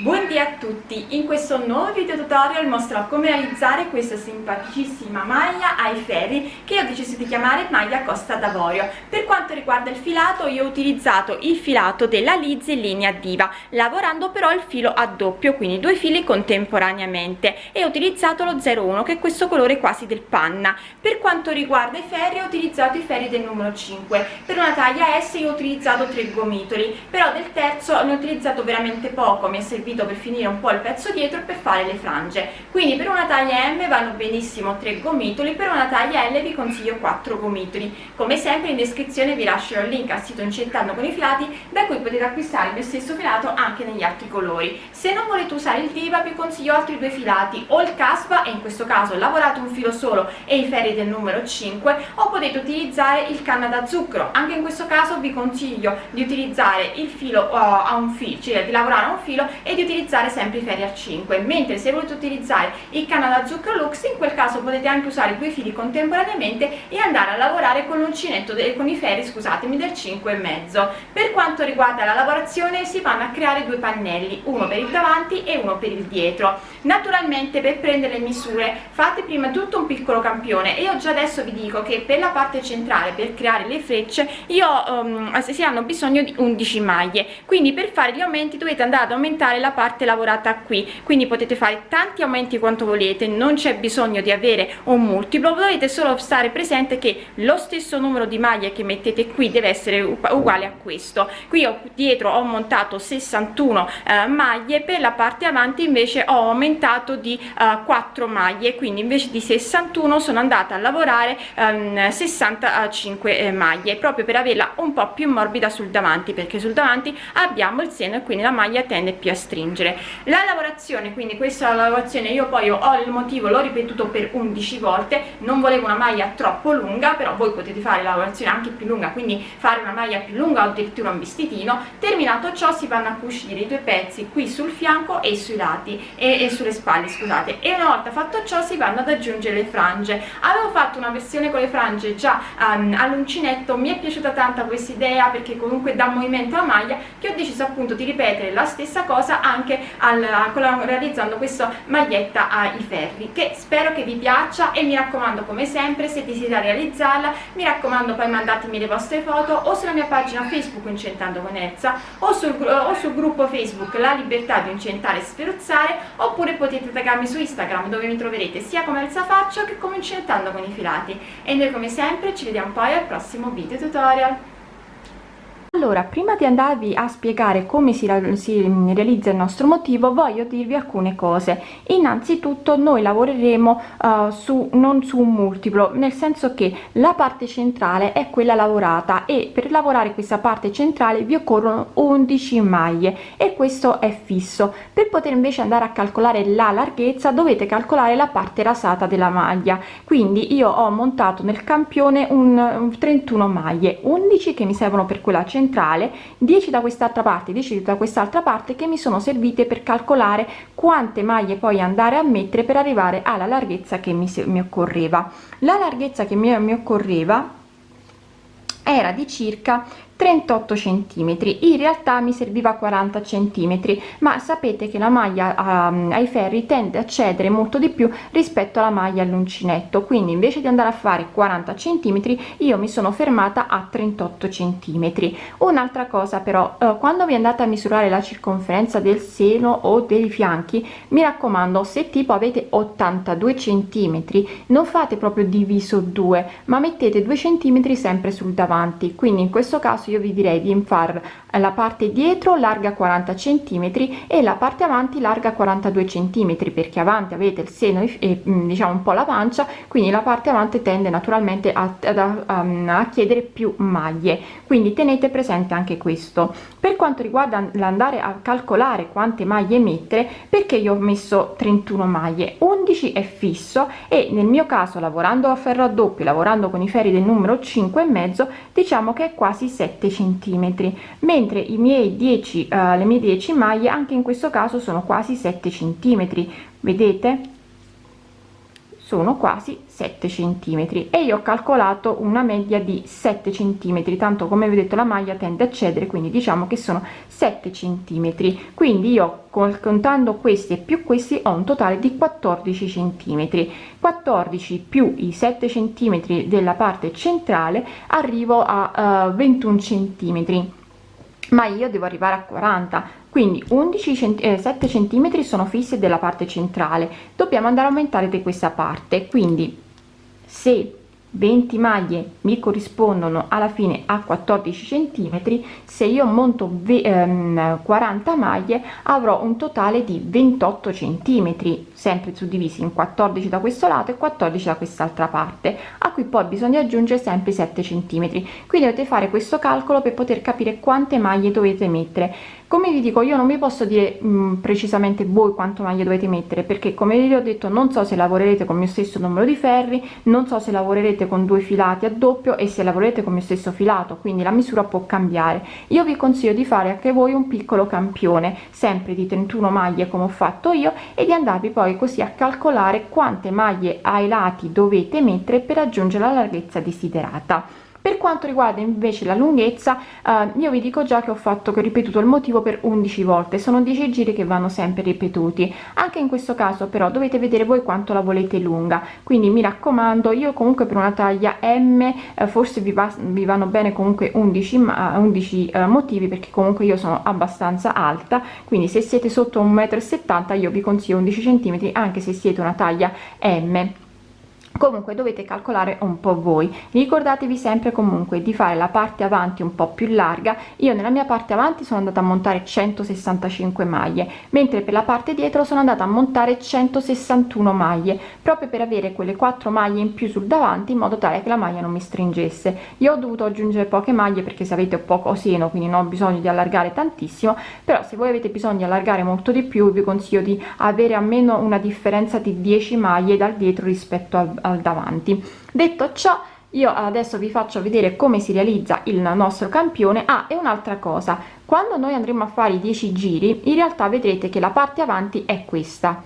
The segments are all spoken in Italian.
Buondì a tutti, in questo nuovo video tutorial mostrerò come realizzare questa simpaticissima maglia ai ferri che ho deciso di chiamare maglia Costa d'Avorio. Per quanto riguarda il filato io ho utilizzato il filato della Lizzy linea Diva, lavorando però il filo a doppio, quindi due fili contemporaneamente e ho utilizzato lo 01 che è questo colore quasi del panna. Per quanto riguarda i ferri ho utilizzato i ferri del numero 5, per una taglia S io ho utilizzato tre gomitoli, però del terzo ne ho utilizzato veramente poco, mi è servito servito per finire un po' il pezzo dietro per fare le frange. Quindi per una taglia M vanno benissimo 3 gomitoli per una taglia L vi consiglio 4 gomitoli. Come sempre in descrizione vi lascerò il link al sito Incentando con i filati da cui potete acquistare il mio stesso filato anche negli altri colori. Se non volete usare il diva vi consiglio altri due filati o il caspa e in questo caso lavorato un filo solo e i ferri del numero 5 o potete utilizzare il canna da zucchero. Anche in questo caso vi consiglio di utilizzare il filo uh, a un filo cioè di lavorare a un filo e di di utilizzare sempre i ferri a 5 mentre se volete utilizzare il canna da zucchero lux in quel caso potete anche usare due fili contemporaneamente e andare a lavorare con l'uncinetto con i ferri scusatemi del 5 e mezzo. Per quanto riguarda la lavorazione si vanno a creare due pannelli uno per il davanti e uno per il dietro. Naturalmente per prendere le misure fate prima tutto un piccolo campione. E io già adesso vi dico che per la parte centrale per creare le frecce io um, si hanno bisogno di 11 maglie. Quindi per fare gli aumenti dovete andare ad aumentare la parte lavorata qui. Quindi potete fare tanti aumenti quanto volete non c'è bisogno di avere un multiplo dovete solo stare presente che lo stesso numero di maglie che mettete qui deve essere uguale a questo. Qui ho dietro ho montato 61 eh, maglie per la parte avanti invece ho aumentato di eh, 4 maglie quindi invece di 61 sono andata a lavorare ehm, 65 eh, maglie proprio per averla un po più morbida sul davanti perché sul davanti abbiamo il seno e quindi la maglia tende più a stringere stringere. La lavorazione quindi questa lavorazione io poi ho il motivo l'ho ripetuto per 11 volte non volevo una maglia troppo lunga però voi potete fare la lavorazione anche più lunga quindi fare una maglia più lunga o addirittura un vestitino. Terminato ciò si vanno a cucire i due pezzi qui sul fianco e sui lati e, e sulle spalle scusate. E una volta fatto ciò si vanno ad aggiungere le frange. Avevo fatto una versione con le frange già um, all'uncinetto mi è piaciuta tanto questa idea perché comunque dà movimento alla maglia che ho deciso appunto di ripetere la stessa cosa anche al, realizzando questa maglietta ai ferri che spero che vi piaccia e mi raccomando come sempre se desidera realizzarla mi raccomando poi mandatemi le vostre foto o sulla mia pagina facebook incentando con Elsa o sul, o sul gruppo facebook la libertà di incentare e sferuzzare oppure potete taggarmi su instagram dove mi troverete sia come Elsa Faccio che come incentando con i filati. E noi come sempre ci vediamo poi al prossimo video tutorial allora prima di andarvi a spiegare come si, si, realizza il nostro motivo voglio dirvi alcune cose. Innanzitutto noi lavoreremo uh, su non su un multiplo nel senso che la parte centrale è quella lavorata e per lavorare questa parte centrale vi occorrono 11 maglie e questo è fisso. Per poter invece andare a calcolare la larghezza dovete calcolare la parte rasata della maglia. Quindi io ho montato nel campione un, un 31 maglie. 11 che mi servono per quella centrale centrale 10 da quest'altra parte 10 da quest'altra parte che mi sono servite per calcolare quante maglie poi andare a mettere per arrivare alla larghezza che mi, mi occorreva. La larghezza che mi, mi occorreva era di circa 38 centimetri. In realtà mi serviva 40 centimetri ma sapete che la maglia um, ai ferri tende a cedere molto di più rispetto alla maglia all'uncinetto quindi invece di andare a fare 40 centimetri io mi sono fermata a 38 centimetri. Un'altra cosa però uh, quando vi andate a misurare la circonferenza del seno o dei fianchi mi raccomando se tipo avete 82 centimetri non fate proprio diviso 2 ma mettete 2 centimetri sempre sul davanti. Quindi in questo caso io vi direi di far la parte dietro larga 40 centimetri e la parte avanti larga 42 centimetri perché avanti avete il seno e mm, diciamo un po la pancia quindi la parte avanti tende naturalmente a, a, a, a chiedere più maglie. Quindi tenete presente anche questo. Per quanto riguarda l'andare a calcolare quante maglie mettere perché io ho messo 31 maglie? 11 è fisso e nel mio caso lavorando a ferro a doppio lavorando con i ferri del numero 5 e mezzo diciamo che è quasi 7 centimetri i miei 10 uh, eh, le mie 10 maglie anche in questo caso sono quasi 7 centimetri. Vedete? Sono quasi 7 centimetri. E io ho calcolato una media di 7 centimetri tanto come vi ho detto la maglia tende a cedere quindi diciamo che sono 7 centimetri. Quindi io contando questi e più questi ho un totale di 14 centimetri. 14 più i 7 centimetri della parte centrale arrivo a uh, 21 centimetri ma io devo arrivare a 40 quindi 11 cent eh, 7 centimetri sono fissi della parte centrale. Dobbiamo andare a aumentare di questa parte. Quindi se 20 maglie mi corrispondono alla fine a 14 centimetri. Se io monto ehm, 40 maglie avrò un totale di 28 centimetri sempre suddivisi in 14 da questo lato e 14 da quest'altra parte. A cui poi bisogna aggiungere sempre 7 centimetri. Quindi dovete fare questo calcolo per poter capire quante maglie dovete mettere come vi dico io non vi posso dire mh, mm, precisamente voi quanto maglie dovete mettere perché come vi ho detto non so se lavorerete con il mio stesso numero di ferri non so se lavorerete con due filati a doppio e se lavorerete con il mio stesso filato quindi la misura può cambiare. Io vi consiglio di fare anche voi un piccolo campione sempre di 31 maglie come ho fatto io e di andarvi poi così a calcolare quante maglie ai lati dovete mettere per raggiungere la larghezza desiderata per quanto riguarda invece la lunghezza eh, io vi dico già che ho fatto che ho ripetuto il motivo per 11 volte. Sono 10 giri che vanno sempre ripetuti. Anche in questo caso però dovete vedere voi quanto la volete lunga. Quindi mi raccomando io comunque per una taglia m eh, forse vi, va, vi, vanno bene comunque 11 ma 11 eh, motivi perché comunque io sono abbastanza alta. Quindi se siete sotto 1,70 m io vi consiglio 11 cm anche se siete una taglia m comunque dovete calcolare un po voi. Ricordatevi sempre comunque di fare la parte avanti un po più larga. Io nella mia parte avanti sono andata a montare 165 maglie mentre per la parte dietro sono andata a montare 161 maglie proprio per avere quelle quattro maglie in più sul davanti in modo tale che la maglia non mi stringesse. Io ho dovuto aggiungere poche maglie perché se avete poco seno quindi non ho bisogno di allargare tantissimo però se voi avete bisogno di allargare molto di più vi consiglio di avere almeno una differenza di 10 maglie dal dietro rispetto al davanti. Detto ciò io adesso vi faccio vedere come si realizza il nostro campione. Ah e un'altra cosa quando noi andremo a fare i 10 giri in realtà vedrete che la parte avanti è questa.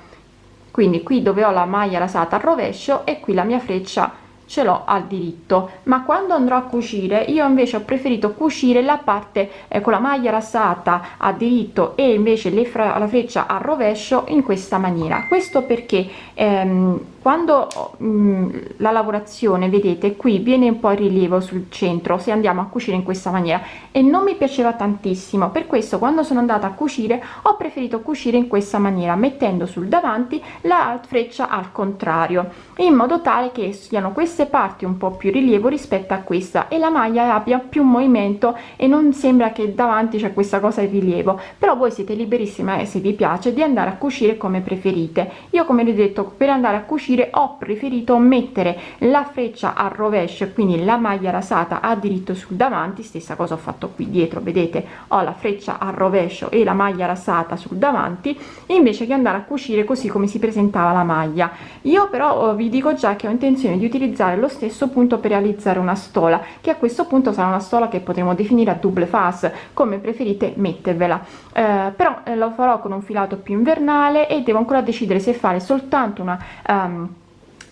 Quindi qui dove ho la maglia rasata al rovescio e qui la mia freccia ce l'ho al diritto ma quando andrò a cucire io invece ho preferito cucire la parte eh, con la maglia rasata a diritto e invece le fra la freccia a rovescio in questa maniera. Questo perché ehm, quando mh, mm, la lavorazione vedete qui viene un po' in rilievo sul centro se andiamo a cucire in questa maniera e non mi piaceva tantissimo. Per questo quando sono andata a cucire ho preferito cucire in questa maniera mettendo sul davanti la freccia al contrario in modo tale che siano queste parti un po più rilievo rispetto a questa e la maglia abbia più movimento e non sembra che davanti c'è questa cosa in rilievo. Però voi siete liberissima e se vi piace di andare a cucire come preferite. Io come vi ho detto per andare a cucire ho preferito mettere la freccia al rovescio quindi la maglia rasata a diritto sul davanti. Stessa cosa ho fatto qui dietro vedete? Ho la freccia al rovescio e la maglia rasata sul davanti invece che andare a cucire così come si presentava la maglia. Io però vi dico già che ho intenzione di utilizzare lo stesso punto per realizzare una stola che a questo punto sarà una stola che potremo definire a double face come preferite mettervela. Eh, però eh, lo farò con un filato più invernale e devo ancora decidere se fare soltanto una um,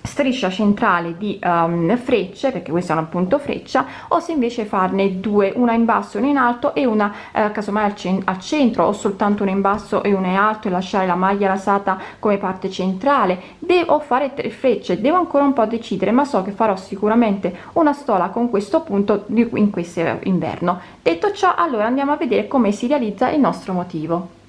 striscia centrale di um, frecce perché questa è un appunto freccia o se invece farne due una in basso una in alto e una eh, casomai al, cen al centro o soltanto una in basso e una in alto e lasciare la maglia rasata come parte centrale. Devo fare tre frecce devo ancora un po decidere ma so che farò sicuramente una stola con questo punto di in questo inverno. Detto ciò allora andiamo a vedere come si realizza il nostro motivo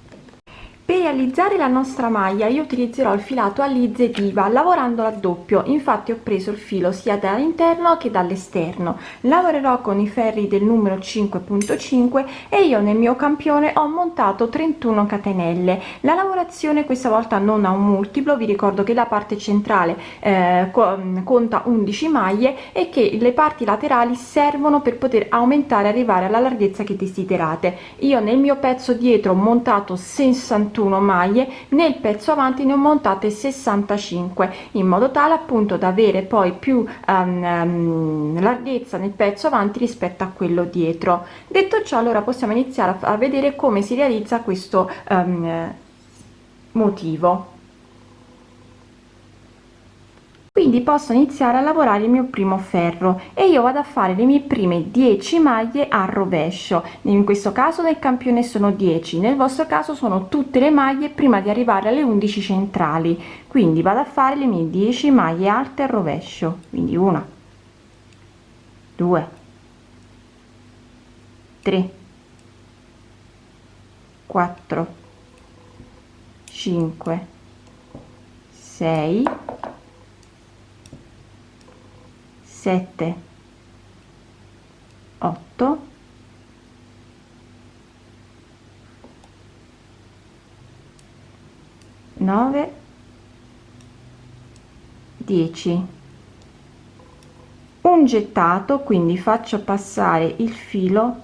per realizzare la nostra maglia io utilizzerò il filato a lizze diva lavorando a doppio. Infatti ho preso il filo sia dall'interno che dall'esterno. Lavorerò con i ferri del numero 5.5 e io nel mio campione ho montato 31 catenelle. La lavorazione questa volta non ha un multiplo vi ricordo che la parte centrale eh, conta 11 maglie e che le parti laterali servono per poter aumentare arrivare alla larghezza che desiderate. Io nel mio pezzo dietro ho montato 61 21 maglie nel pezzo avanti ne ho montate 65 in modo tale appunto da avere poi più um, larghezza nel pezzo avanti rispetto a quello dietro. Detto ciò allora possiamo iniziare a vedere come si realizza questo um, motivo quindi posso iniziare a lavorare il mio primo ferro e io vado a fare le mie prime 10 maglie a rovescio. In questo caso nel campione sono 10 nel vostro caso sono tutte le maglie prima di arrivare alle 11 centrali. Quindi vado a fare le mie 10 maglie alte a rovescio. Quindi una 2 3 4 5 6 7 8 9 10 un gettato quindi faccio passare il filo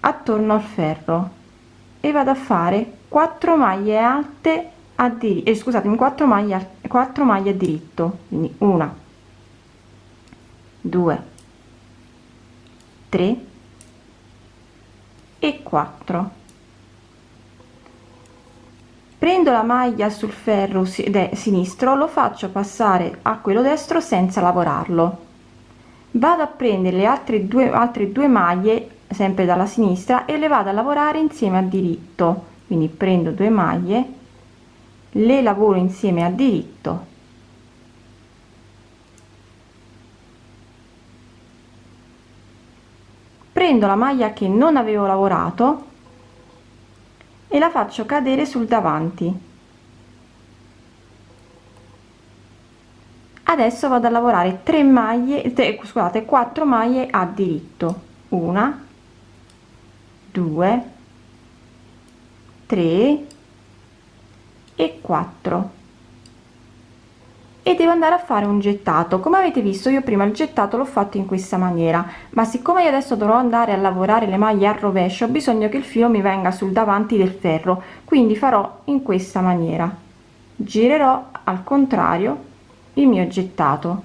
attorno al ferro e vado a fare 4 maglie alte a diritto eh, scusatemi 4 maglie 4 maglie a diritto quindi una 2 3 e 4 prendo la maglia sul ferro sinistro lo faccio passare a quello destro senza lavorarlo. Vado a prendere le altre due altre due maglie sempre dalla sinistra e le vado a lavorare insieme a diritto. Quindi prendo due maglie le lavoro insieme a diritto prendo la maglia che non avevo lavorato e la faccio cadere sul davanti. Adesso vado a lavorare 3 maglie 3, scusate 4 maglie a diritto. Una 2 3 e 4 e devo andare a fare un gettato. Come avete visto io prima il gettato l'ho fatto in questa maniera. Ma siccome io adesso dovrò andare a lavorare le maglie a rovescio ho bisogno che il filo mi venga sul davanti del ferro. Quindi farò in questa maniera. Girerò al contrario il mio gettato.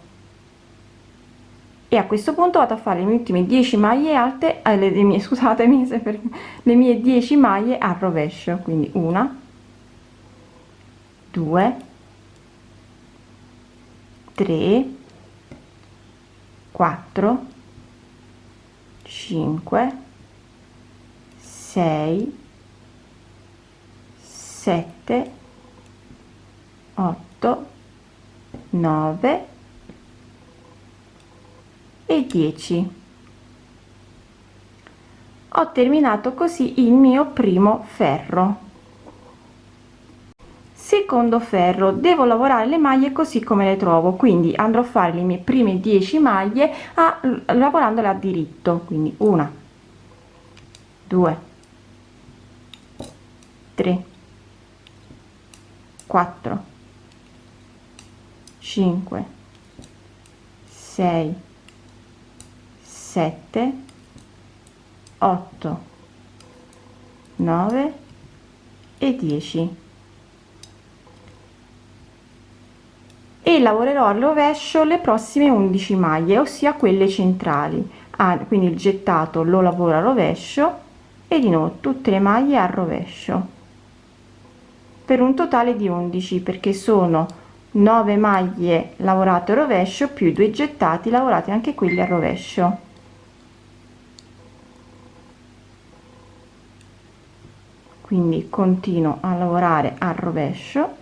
E a questo punto vado a fare le mie ultime 10 maglie alte eh, le, mie scusatemi se per le mie 10 maglie a rovescio. Quindi una 2 3 4 5 6 7 8 9 e 10 ho terminato così il mio primo ferro secondo ferro devo lavorare le maglie così come le trovo quindi andrò a fare le mie prime 10 maglie a, lavorandole a diritto quindi una 2 3 4 5 6 7 8 9 e 10 e lavorerò al rovescio le prossime 11 maglie ossia quelle centrali. Ah, quindi il gettato lo lavoro a rovescio e di nuovo tutte le maglie a rovescio. Per un totale di 11 perché sono 9 maglie lavorate a rovescio più due gettati lavorati anche quelli a rovescio. Quindi continuo a lavorare a rovescio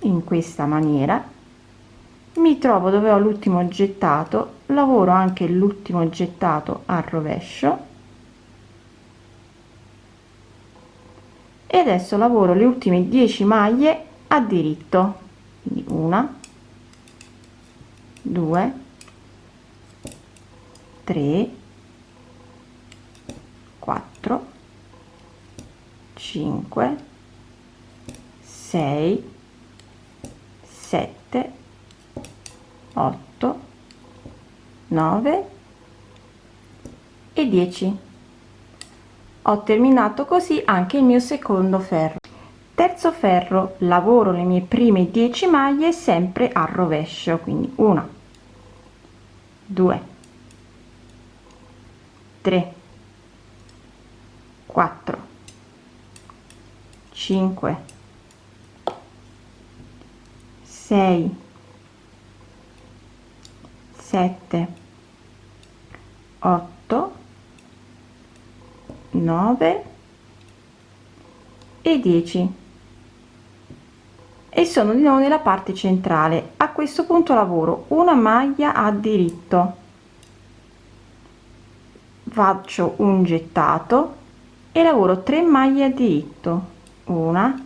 in questa maniera. Mi trovo dove ho l'ultimo gettato lavoro anche l'ultimo gettato a rovescio. E adesso lavoro le ultime 10 maglie a diritto quindi una 2 3 4 5 6 7 8 9 e 10 ho terminato così anche il mio secondo ferro. Terzo ferro lavoro le mie prime 10 maglie sempre a rovescio quindi 1 2 3 4 5 6 7 8 9 e 10 e sono di nuovo nella parte centrale. A questo punto lavoro. Una maglia a diritto. Faccio un gettato e lavoro 3 maglie a diritto. Una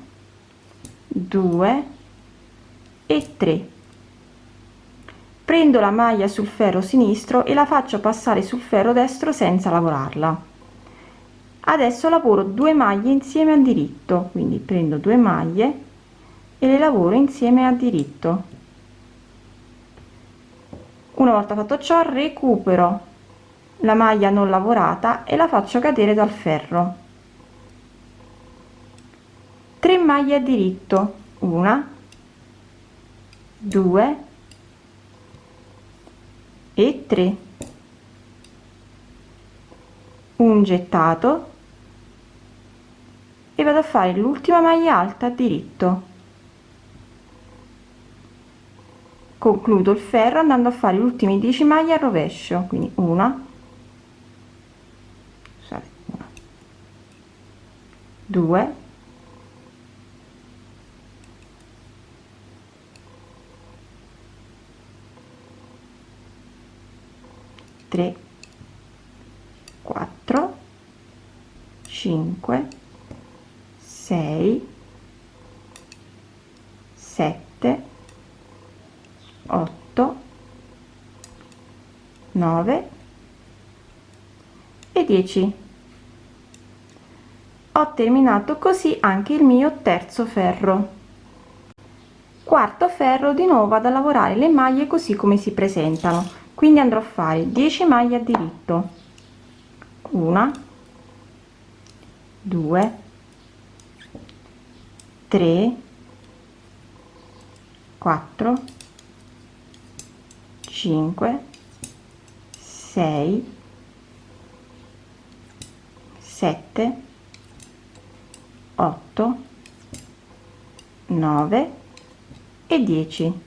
due e 3 prendo la maglia sul ferro sinistro e la faccio passare sul ferro destro senza lavorarla. Adesso lavoro due maglie insieme a diritto quindi prendo due maglie e le lavoro insieme a diritto. Una volta fatto ciò recupero la maglia non lavorata e la faccio cadere dal ferro. 3 maglie a diritto. Una 2 e 3 un gettato. E vado a fare l'ultima maglia alta a diritto. Concludo il ferro andando a fare gli ultimi 10 maglie a rovescio quindi una. 2 3 4 5 6 7 8 9 e 10 ho terminato così anche il mio terzo ferro. Quarto ferro di nuovo vado a lavorare le maglie così come si presentano quindi andrò a fare 10 maglie a diritto. Una 2 3 4 5 6 7 8 9 e 10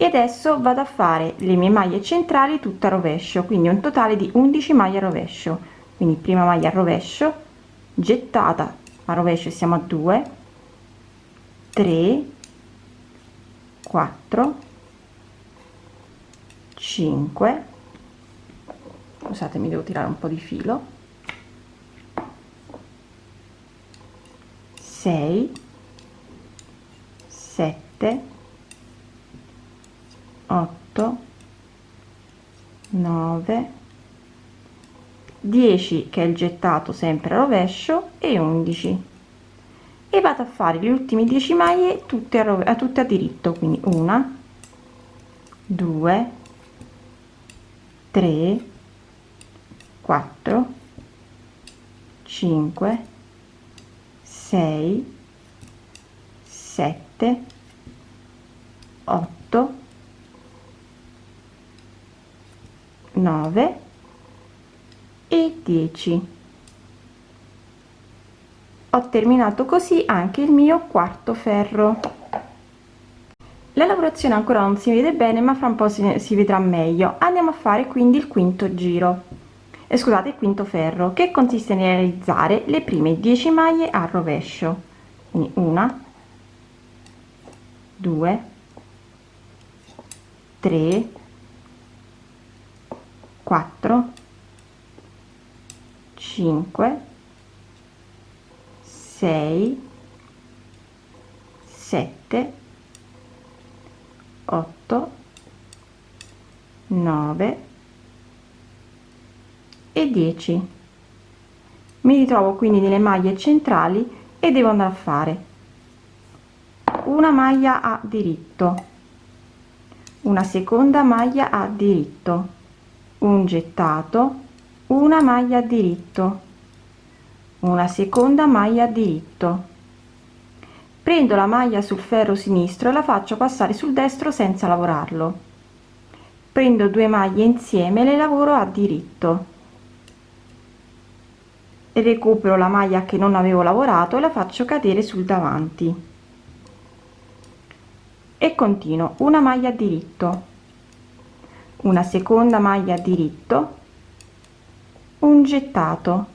e adesso vado a fare le mie maglie centrali tutte a rovescio quindi un totale di 11 maglie rovescio. Quindi prima maglia rovescio gettata a rovescio siamo a 2 3 4 5 scusatemi devo tirare un po di filo. 6 7 8 9 10 che è il gettato sempre a rovescio e 11 e vado a fare gli ultimi 10 maglie tutte a, a tutte a diritto quindi una 2 3 4 5 6 7 8 9 e 10 ho terminato così anche il mio quarto ferro. La lavorazione ancora non si vede bene ma fra un po si, si vedrà meglio. Andiamo a fare quindi il quinto giro. Eh, scusate il quinto ferro che consiste nel realizzare le prime 10 maglie a rovescio. Quindi una 2 3 4 5 6 7 8 9 e 10 mi ritrovo quindi nelle maglie centrali e devo andare a fare una maglia a diritto una seconda maglia a diritto un gettato una maglia diritto. Una seconda maglia diritto. Prendo la maglia sul ferro sinistro e la faccio passare sul destro senza lavorarlo. Prendo due maglie insieme e le lavoro a diritto. Recupero la maglia che non avevo lavorato e la faccio cadere sul davanti. E continuo. Una maglia diritto una seconda maglia diritto un gettato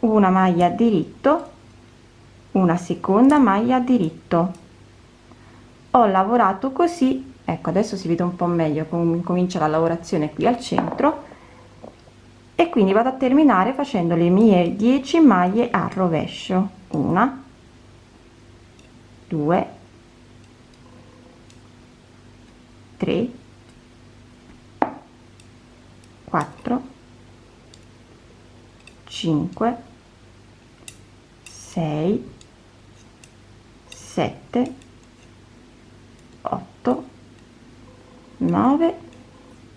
una maglia diritto una seconda maglia diritto ho lavorato così ecco adesso si vede un po meglio comincia la lavorazione qui al centro e quindi vado a terminare facendo le mie 10 maglie a rovescio. Una due tre quattro cinque sei sette otto nove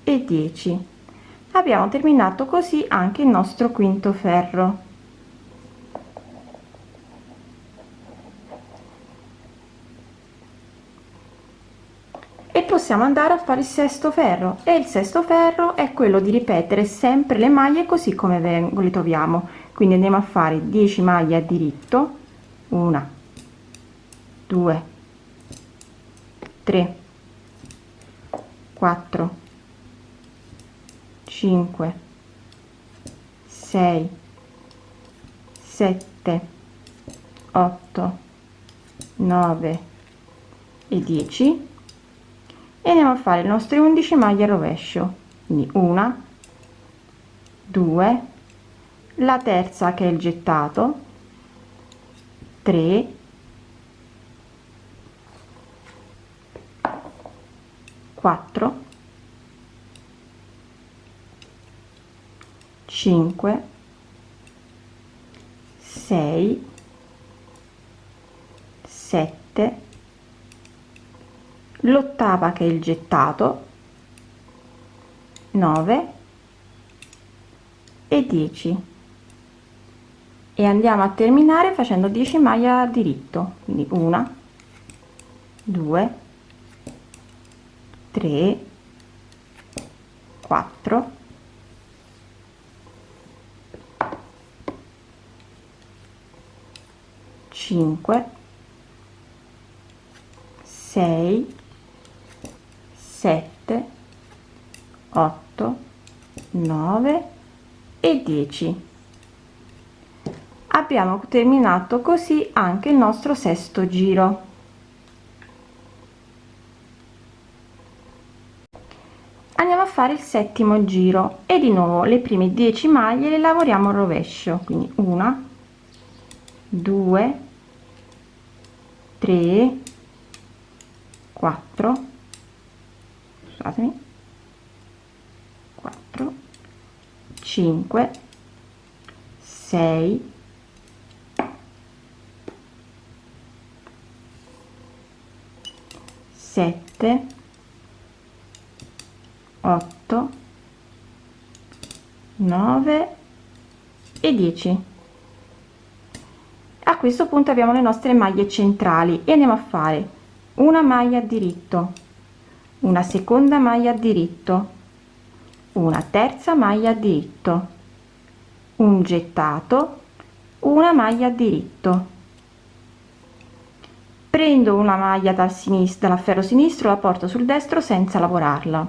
e dieci. Abbiamo terminato così anche il nostro quinto ferro e possiamo andare a fare il sesto ferro. E il sesto ferro è quello di ripetere sempre le maglie così come le troviamo. Quindi andiamo a fare 10 maglie a diritto. Una 2 3 4 5 6 7 8 9 e 10 e andiamo a fare le nostre 11 maglie a rovescio. Quindi una 2 la terza che è il gettato 3 4 5 6 7 l'ottava che è il gettato 9 e 10 e andiamo a terminare facendo 10 maglie a diritto quindi una 2 3 4 5 6 7 8 9 e 10 abbiamo terminato così anche il nostro sesto giro. Andiamo a fare il settimo giro e di nuovo le prime 10 maglie le lavoriamo a rovescio quindi una 2 3 4 scusatemi. 4 5 6 7 8 9 e 10 a questo punto abbiamo le nostre maglie centrali e andiamo a fare una maglia diritto una seconda maglia diritto una terza maglia diritto un gettato. Una maglia diritto prendo una maglia dal sinistro dal ferro sinistro la porto sul destro senza lavorarla.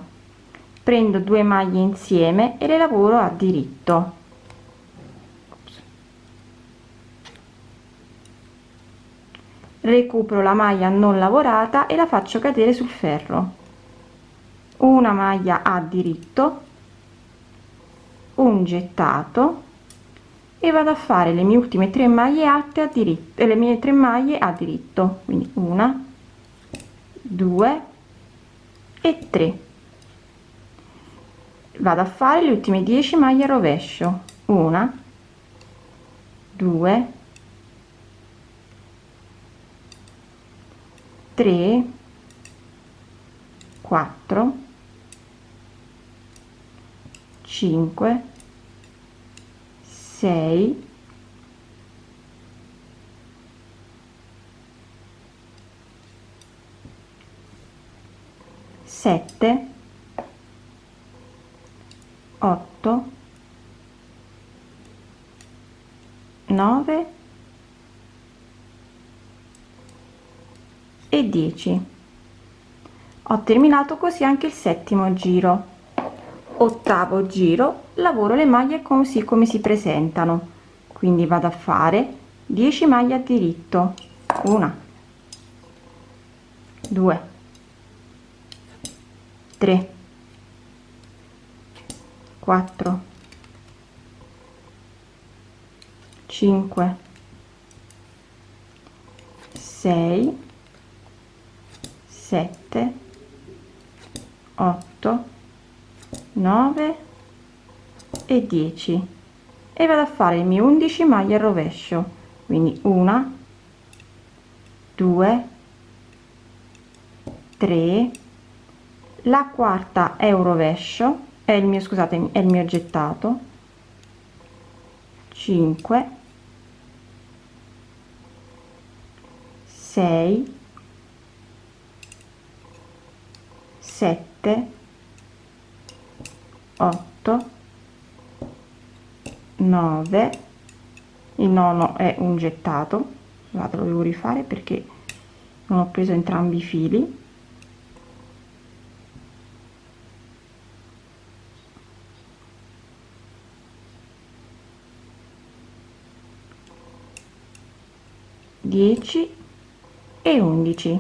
Prendo due maglie insieme e le lavoro a diritto. Recupero la maglia non lavorata e la faccio cadere sul ferro una maglia a diritto un gettato e vado a fare le mie ultime tre maglie alte a diritto e le mie tre maglie a diritto. Quindi una due e tre. Vado a fare le ultime 10 maglie a rovescio. Una due 3 4 5 6 7 8 9 e 10 ho terminato così anche il settimo giro ottavo giro lavoro le maglie così come si presentano. Quindi vado a fare 10 maglie a diritto. Una. 2 3 4 5 6 7 8 9 e 10 e vado a fare i miei 11 maglie al rovescio. Quindi una 2 3 la quarta è un rovescio è il mio scusate è il mio gettato. 5 6 7 8 9 il nono è un gettato vado lo devo rifare perché non ho preso entrambi i fili. Dieci e undici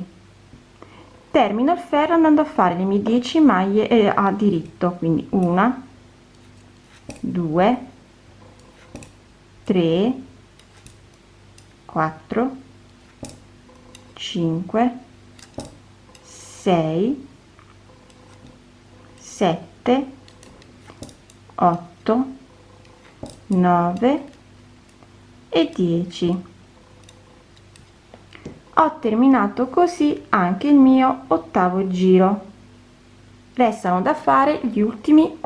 termino il ferro andando a fare le mie 10 maglie eh, a diritto. Quindi una due 3 4 5 6 7 8 9 e 10 ho terminato così anche il mio ottavo giro. Restano da fare gli ultimi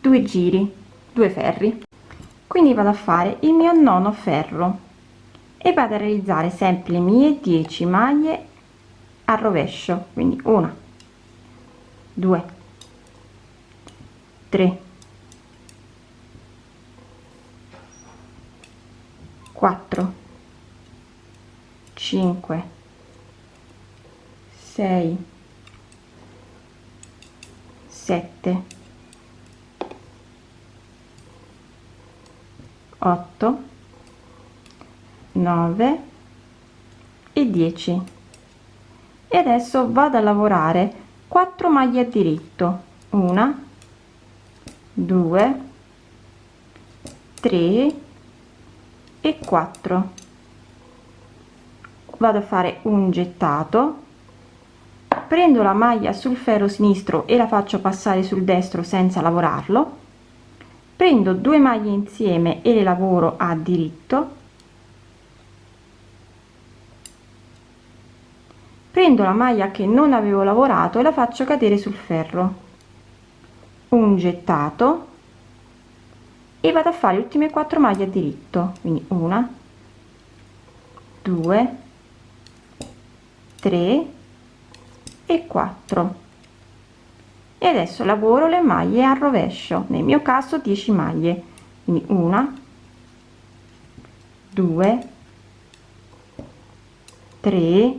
due giri due ferri. Quindi vado a fare il mio nono ferro e vado a realizzare sempre le mie 10 maglie al rovescio. Quindi una 2 3 4 5 6 7 8 9 e 10 e adesso vado a lavorare 4 maglie a diritto. Una 2 3 e 4 vado a fare un gettato. Prendo la maglia sul ferro sinistro e la faccio passare sul destro senza lavorarlo. Prendo due maglie insieme e le lavoro a diritto. Prendo la maglia che non avevo lavorato e la faccio cadere sul ferro. Un gettato. E vado a fare le ultime quattro maglie a diritto. Quindi una due tre e 4 e adesso lavoro le maglie a rovescio nel mio caso 10 maglie. Quindi una 2 3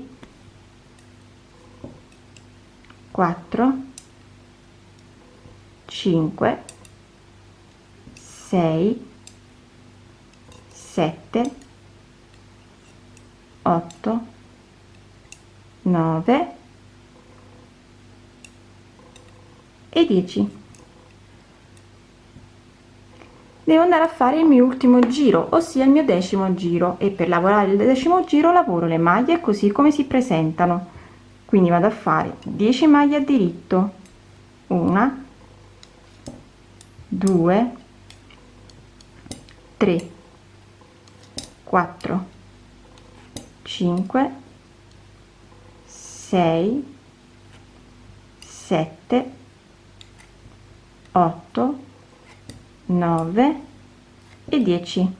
4 5 6 7 8 9 e 10 devo andare a fare il mio ultimo giro ossia il mio decimo giro e per lavorare il decimo giro lavoro le maglie così come si presentano. Quindi vado a fare 10 maglie a diritto. Una 2 3 4 5 6 7 8 9 e 10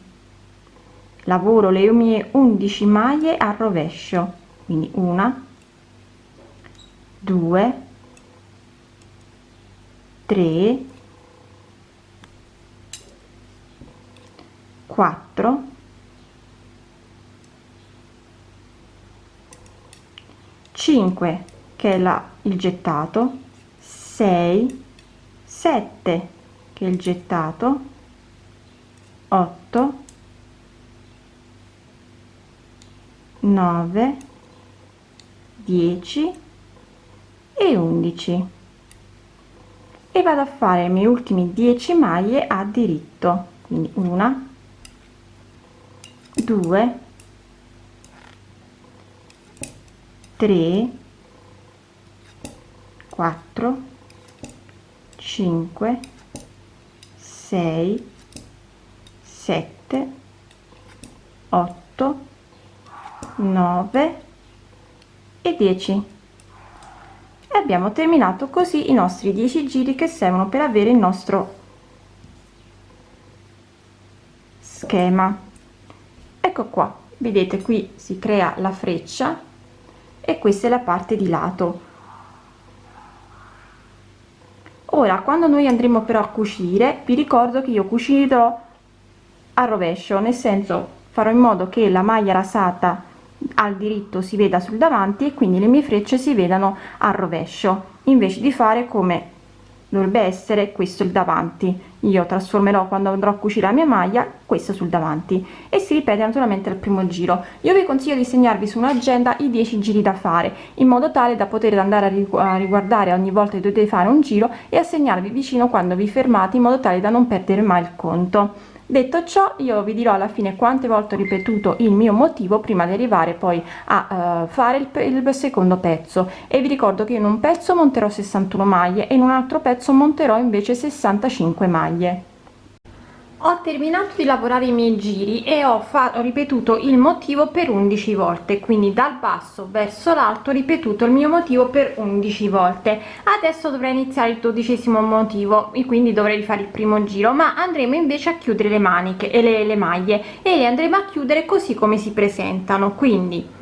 lavoro le mie 11 maglie al rovescio quindi una 2 3 4 5 che è la il gettato 6 7 che è il gettato 8 9 10 e 11 e vado a fare i miei ultimi 10 maglie a diritto quindi una 2 3 4 5 6 7 8 9 e 10 e abbiamo terminato così i nostri 10 giri che servono per avere il nostro schema. Ecco qua vedete qui si crea la freccia e questa è la parte di lato. Ora quando noi andremo però a cucire vi ricordo che io cucirò a rovescio nel senso farò in modo che la maglia rasata al diritto si veda sul davanti e quindi le mie frecce si vedano al rovescio invece di fare come dovrebbe essere questo il davanti. Io trasformerò quando andrò a cucire la mia maglia questa sul davanti. E si ripete naturalmente al primo giro. Io vi consiglio di segnarvi su un'agenda i 10 giri da fare in modo tale da poter andare a riguardare ogni volta che dovete fare un giro e a segnarvi vicino quando vi fermate in modo tale da non perdere mai il conto detto ciò io vi dirò alla fine quante volte ho ripetuto il mio motivo prima di arrivare poi a uh, fare il, il secondo pezzo. E vi ricordo che in un pezzo monterò 61 maglie e in un altro pezzo monterò invece 65 maglie ho terminato di lavorare i miei giri e ho, ho ripetuto il motivo per 11 volte quindi dal basso verso l'alto ripetuto il mio motivo per 11 volte. Adesso dovrei iniziare il dodicesimo motivo e quindi dovrei rifare il primo giro ma andremo invece a chiudere le maniche e le, le maglie e le andremo a chiudere così come si presentano quindi.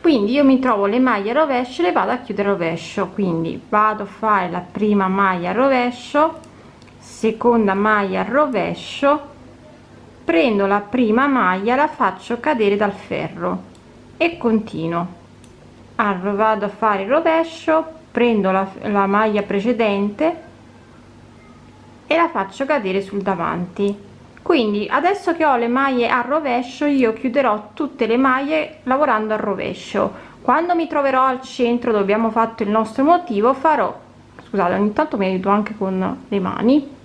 Quindi io mi trovo le maglie rovescio le vado a chiudere rovescio quindi vado a fare la prima maglia rovescio seconda maglia al rovescio prendo la prima maglia la faccio cadere dal ferro e continuo. Allora vado a fare il rovescio prendo la, la maglia precedente e la faccio cadere sul davanti. Quindi adesso che ho le maglie a rovescio io chiuderò tutte le maglie lavorando a rovescio. Quando mi troverò al centro dove abbiamo fatto il nostro motivo farò scusate ogni tanto mi aiuto anche con le mani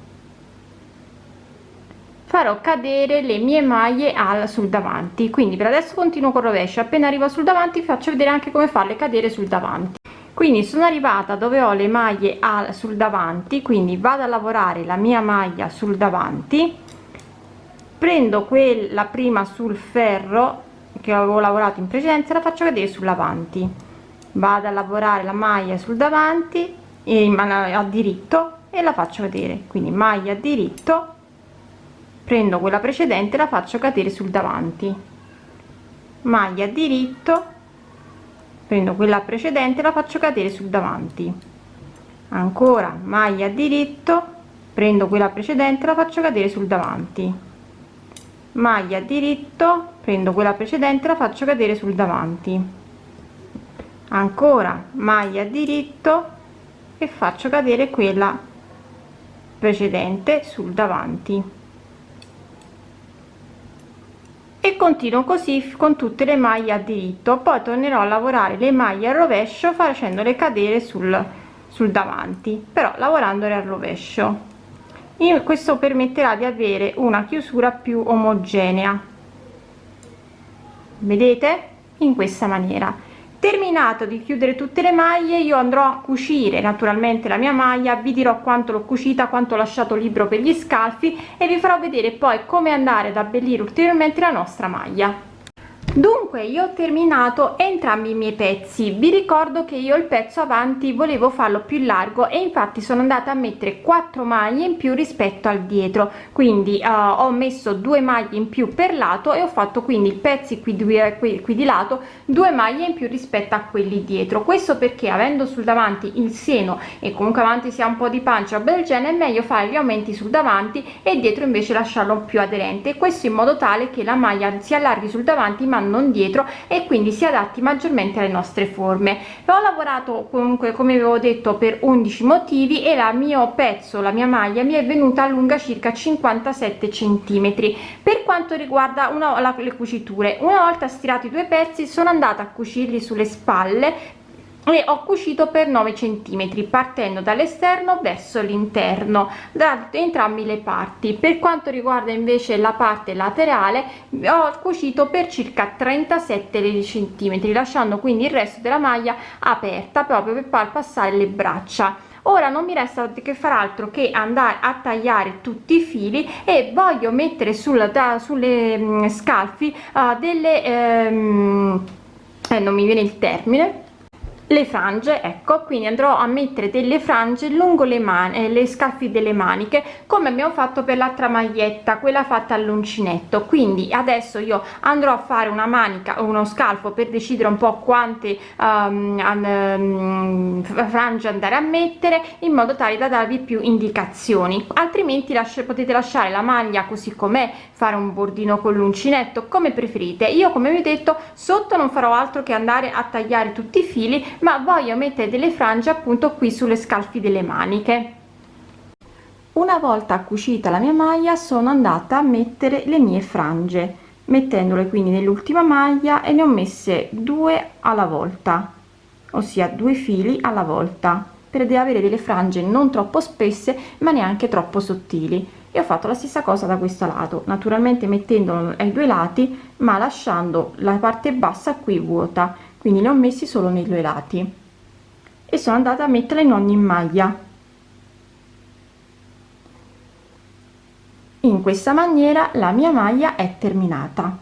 farò cadere le mie maglie al sul davanti. Quindi per adesso continuo con rovescio. Appena arrivo sul davanti faccio vedere anche come farle cadere sul davanti. Quindi sono arrivata dove ho le maglie al sul davanti. Quindi vado a lavorare la mia maglia sul davanti. Prendo quella prima sul ferro che avevo lavorato in precedenza la faccio cadere sull'avanti. Vado a lavorare la maglia sul davanti e a diritto e la faccio vedere quindi maglia diritto prendo quella precedente la faccio cadere sul davanti. Maglia diritto. Prendo quella precedente la faccio cadere sul davanti. Ancora maglia diritto. Prendo quella precedente la faccio cadere sul davanti. Maglia diritto. Prendo quella precedente la faccio cadere sul davanti. Ancora maglia diritto. E faccio cadere quella precedente sul davanti e continuo così con tutte le maglie a diritto. Poi tornerò a lavorare le maglie al rovescio facendole cadere sul, sul davanti però lavorandole al rovescio. In questo permetterà di avere una chiusura più omogenea. Vedete? In questa maniera terminato di chiudere tutte le maglie io andrò a cucire naturalmente la mia maglia vi dirò quanto l'ho cucita quanto ho lasciato libero per gli scalfi e vi farò vedere poi come andare ad abbellire ulteriormente la nostra maglia dunque io ho terminato entrambi i miei pezzi. Vi ricordo che io il pezzo avanti volevo farlo più largo e infatti sono andata a mettere 4 maglie in più rispetto al dietro. Quindi uh, ho messo due maglie in più per lato e ho fatto quindi i pezzi qui, qui, qui di lato due maglie in più rispetto a quelli dietro. Questo perché avendo sul davanti il seno e comunque avanti si ha un po di pancia del genere è meglio fare gli aumenti sul davanti e dietro invece lasciarlo più aderente. Questo in modo tale che la maglia si allarghi sul davanti ma non dietro e quindi si adatti maggiormente alle nostre forme. Ho lavorato comunque come avevo detto per 11 motivi e la mio pezzo la mia maglia mi è venuta lunga circa 57 centimetri. Per quanto riguarda una la, le cuciture una volta stirati i due pezzi sono andata a cucirli sulle spalle e ho cucito per 9 centimetri partendo dall'esterno verso l'interno da entrambi le parti. Per quanto riguarda invece la parte laterale ho cucito per circa 37 centimetri lasciando quindi il resto della maglia aperta proprio per far passare le braccia. Ora non mi resta che far altro che andare a tagliare tutti i fili e voglio mettere sulla da, sulle mh, mm, scalfi uh, delle ehm, eh, non mi viene il termine le frange ecco quindi andrò a mettere delle frange lungo le mani le scaffi delle maniche come abbiamo fatto per l'altra maglietta quella fatta all'uncinetto. Quindi adesso io andrò a fare una manica uno scalfo per decidere un po quante um, um, frange andare a mettere in modo tale da darvi più indicazioni. Altrimenti lascia, potete lasciare la maglia così com'è fare un bordino con l'uncinetto come preferite. Io come vi ho detto sotto non farò altro che andare a tagliare tutti i fili ma voglio mettere delle frange appunto qui sulle scalfi delle maniche. Una volta cucita la mia maglia sono andata a mettere le mie frange mettendole quindi nell'ultima maglia e ne ho messe due alla volta ossia due fili alla volta per avere delle frange non troppo spesse ma neanche troppo sottili. E ho fatto la stessa cosa da questo lato naturalmente mettendolo ai due lati ma lasciando la parte bassa qui vuota quindi ne ho messi solo nei due lati. E sono andata a mettere in ogni maglia. In questa maniera la mia maglia è terminata